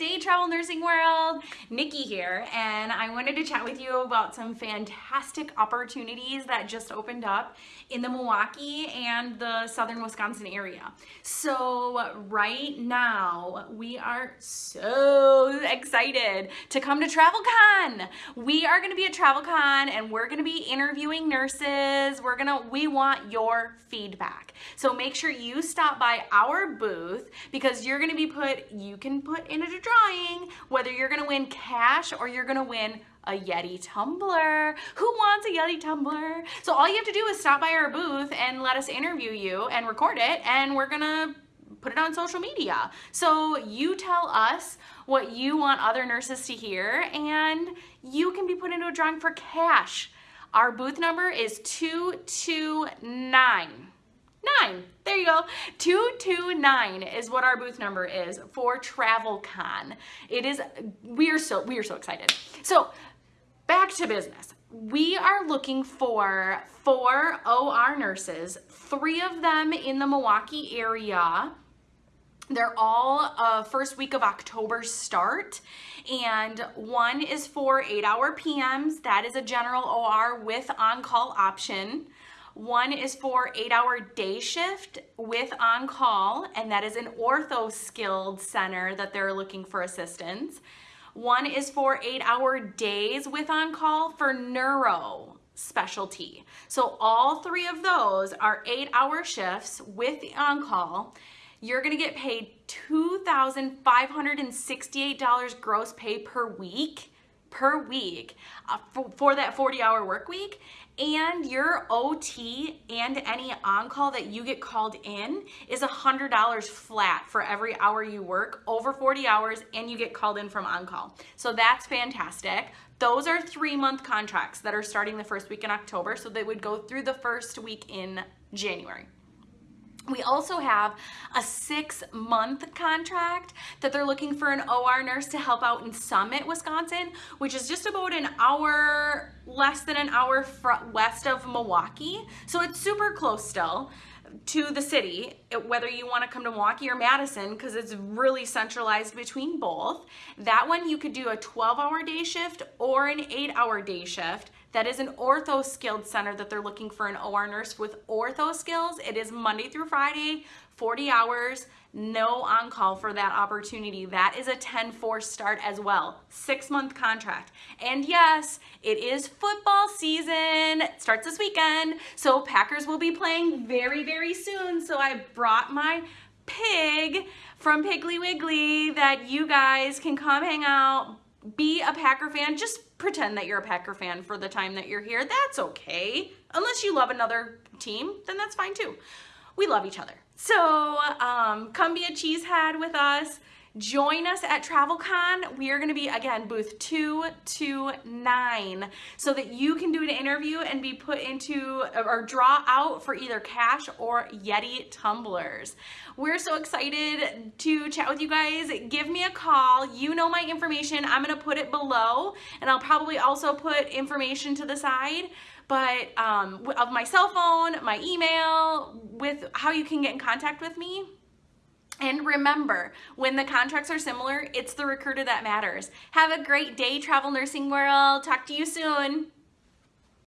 Day Travel Nursing World. Nikki here, and I wanted to chat with you about some fantastic opportunities that just opened up in the Milwaukee and the southern Wisconsin area. So right now, we are so excited to come to TravelCon. We are gonna be at TravelCon and we're gonna be interviewing nurses. We're gonna, we want your feedback. So make sure you stop by our booth because you're gonna be put, you can put in a drawing whether you're gonna win cash or you're gonna win a Yeti tumbler. Who wants a Yeti tumbler? So all you have to do is stop by our booth and let us interview you and record it and we're gonna put it on social media. So you tell us what you want other nurses to hear and you can be put into a drawing for cash. Our booth number is 229. Nine. There you go. 229 is what our booth number is for TravelCon. It is we are so we are so excited. So, back to business. We are looking for four OR nurses, three of them in the Milwaukee area. They're all uh, first week of October start and one is for eight hour PMs. That is a general OR with on-call option. One is for eight hour day shift with on call, and that is an ortho skilled center that they're looking for assistance. One is for eight hour days with on call for neuro specialty. So all three of those are eight hour shifts with the on call. You're gonna get paid $2,568 gross pay per week per week uh, for, for, that 40 hour work week and your OT and any on-call that you get called in is $100 flat for every hour you work over 40 hours and you get called in from on-call. So that's fantastic. Those are three month contracts that are starting the first week in October. So they would go through the first week in January. We also have a six month contract that they're looking for an OR nurse to help out in Summit, Wisconsin, which is just about an hour, less than an hour west of Milwaukee. So it's super close still to the city, whether you want to come to Milwaukee or Madison, because it's really centralized between both. That one you could do a 12 hour day shift or an eight hour day shift. That is an ortho skilled center that they're looking for an OR nurse with ortho skills. It is Monday through Friday, 40 hours, no on call for that opportunity. That is a 10-4 start as well, six month contract. And yes, it is football season, it starts this weekend. So Packers will be playing very, very soon. So I brought my pig from Piggly Wiggly that you guys can come hang out, be a Packer fan, just pretend that you're a Packer fan for the time that you're here. That's okay. Unless you love another team, then that's fine too. We love each other. So um, come be a cheesehead with us. Join us at TravelCon. We are going to be, again, booth 229 so that you can do an interview and be put into or draw out for either cash or Yeti tumblers. We're so excited to chat with you guys. Give me a call. You know my information. I'm going to put it below and I'll probably also put information to the side but um, of my cell phone, my email, with how you can get in contact with me. And remember, when the contracts are similar, it's the recruiter that matters. Have a great day, Travel Nursing World. Talk to you soon.